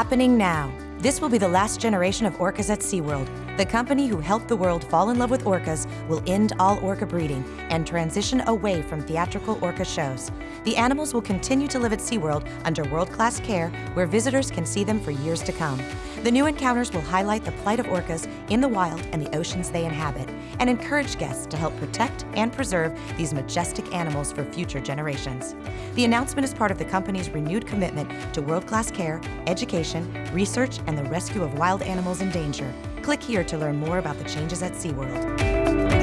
Happening now. This will be the last generation of orcas at SeaWorld. The company who helped the world fall in love with orcas will end all orca breeding and transition away from theatrical orca shows. The animals will continue to live at SeaWorld under world class care where visitors can see them for years to come. The new encounters will highlight the plight of orcas in the wild and the oceans they inhabit and encourage guests to help protect and preserve these majestic animals for future generations. The announcement is part of the company's renewed commitment to world class care, education, research, and the rescue of wild animals in danger. Click here to learn more about the changes at SeaWorld.